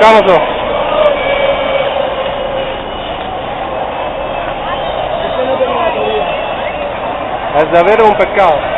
pescado nosotros. De un pescado.